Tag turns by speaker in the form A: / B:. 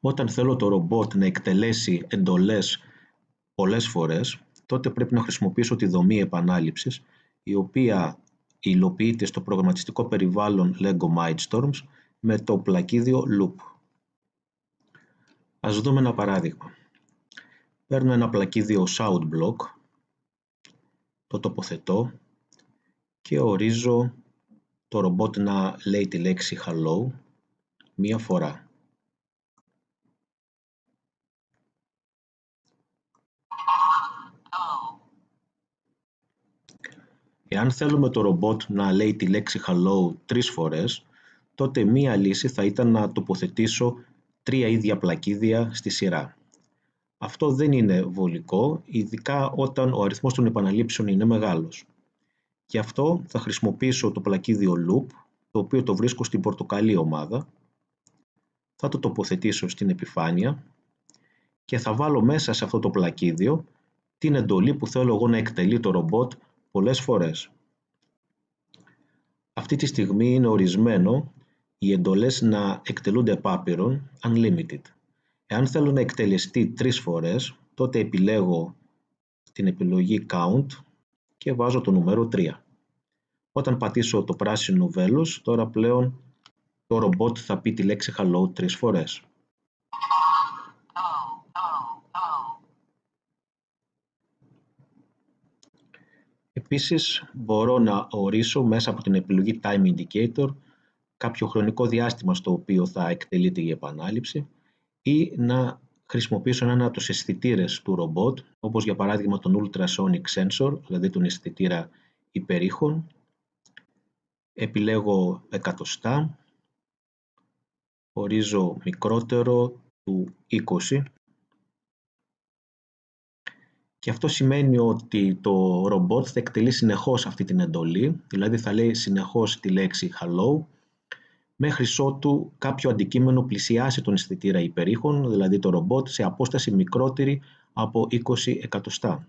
A: Όταν θέλω το ρομπότ να εκτελέσει εντολές πολλές φορές, τότε πρέπει να χρησιμοποιήσω τη δομή επανάληψης, η οποία υλοποιείται στο προγραμματιστικό περιβάλλον LEGO Mindstorms με το πλακίδιο Loop. Ας δούμε ένα παράδειγμα. Παίρνω ένα πλακίδιο Soundblock, το τοποθετώ και ορίζω το ρομπότ να λέει τη λέξη Hello μία φορά. Εάν θέλουμε το ρομπότ να λέει τη λέξη hello τρεις φορές, τότε μία λύση θα ήταν να τοποθετήσω τρία ίδια πλακίδια στη σειρά. Αυτό δεν είναι βολικό, ειδικά όταν ο αριθμός των επαναλήψεων είναι μεγάλος. Γι' αυτό θα χρησιμοποιήσω το πλακίδιο loop, το οποίο το βρίσκω στην πορτοκαλί ομάδα. Θα το τοποθετήσω στην επιφάνεια και θα βάλω μέσα σε αυτό το πλακίδιο την εντολή που θέλω εγώ να εκτελεί το ρομπότ πολλές φορές. Αυτή τη στιγμή είναι ορισμένο οι εντολές να εκτελούνται επάπειρον unlimited. Εάν θέλω να εκτελεστεί τρεις φορές, τότε επιλέγω την επιλογή Count και βάζω το νούμερο 3. Όταν πατήσω το πράσινο βέλος, τώρα πλέον το ρομπότ θα πει τη λέξη Hello τρεις φορές. Επίσης μπορώ να ορίσω μέσα από την επιλογή Time Indicator κάποιο χρονικό διάστημα στο οποίο θα εκτελείται η επανάληψη ή να χρησιμοποιήσω έναν από τους αισθητήρες του ρομπότ, όπως για παράδειγμα τον Ultrasonic Sensor, δηλαδή τον αισθητήρα υπερήχων. Επιλέγω εκατοστά, ορίζω μικρότερο του 20 και αυτό σημαίνει ότι το ρομπότ θα εκτελεί συνεχώς αυτή την εντολή, δηλαδή θα λέει συνεχώς τη λέξη hello, μέχρι ότου κάποιο αντικείμενο πλησιάσει τον αισθητήρα υπερήχων, δηλαδή το ρομπότ, σε απόσταση μικρότερη από 20 εκατοστά.